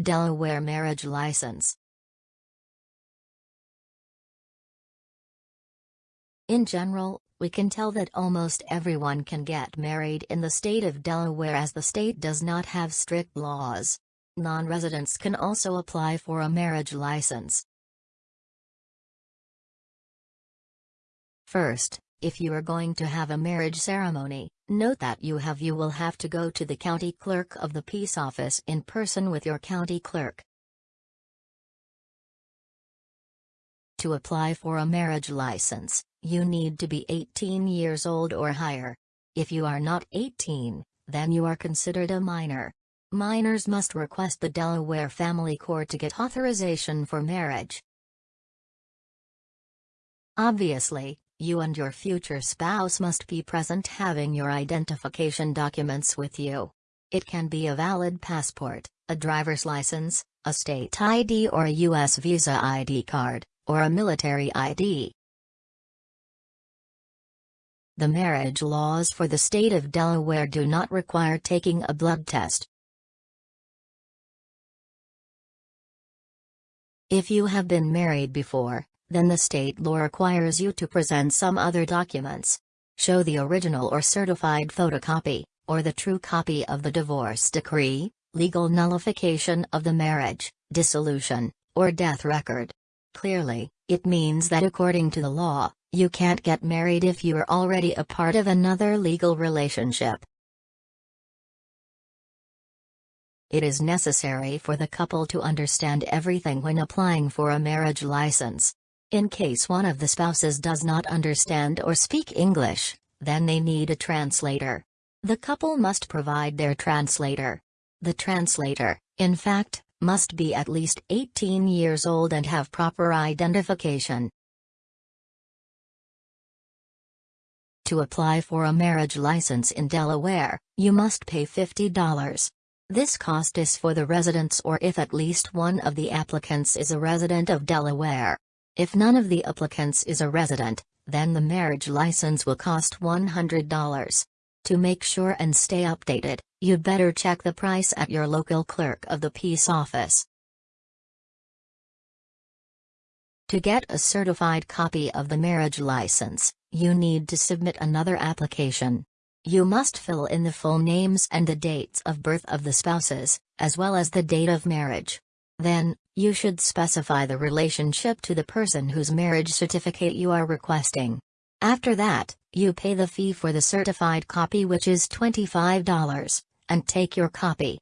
Delaware marriage license. In general, we can tell that almost everyone can get married in the state of Delaware as the state does not have strict laws. Non-residents can also apply for a marriage license. First, if you are going to have a marriage ceremony, note that you have you will have to go to the county clerk of the peace office in person with your county clerk. To apply for a marriage license, you need to be 18 years old or higher. If you are not 18, then you are considered a minor. Minors must request the Delaware Family Court to get authorization for marriage. Obviously, you and your future spouse must be present having your identification documents with you. It can be a valid passport, a driver's license, a state ID or a U.S. visa ID card, or a military ID. The marriage laws for the state of Delaware do not require taking a blood test. If you have been married before, then the state law requires you to present some other documents. Show the original or certified photocopy, or the true copy of the divorce decree, legal nullification of the marriage, dissolution, or death record. Clearly, it means that according to the law, you can't get married if you are already a part of another legal relationship. It is necessary for the couple to understand everything when applying for a marriage license. In case one of the spouses does not understand or speak English, then they need a translator. The couple must provide their translator. The translator, in fact, must be at least 18 years old and have proper identification. To apply for a marriage license in Delaware, you must pay $50. This cost is for the residents or if at least one of the applicants is a resident of Delaware. If none of the applicants is a resident, then the marriage license will cost $100. To make sure and stay updated, you'd better check the price at your local clerk of the peace office. To get a certified copy of the marriage license, you need to submit another application. You must fill in the full names and the dates of birth of the spouses, as well as the date of marriage. Then, you should specify the relationship to the person whose marriage certificate you are requesting. After that, you pay the fee for the certified copy which is $25, and take your copy.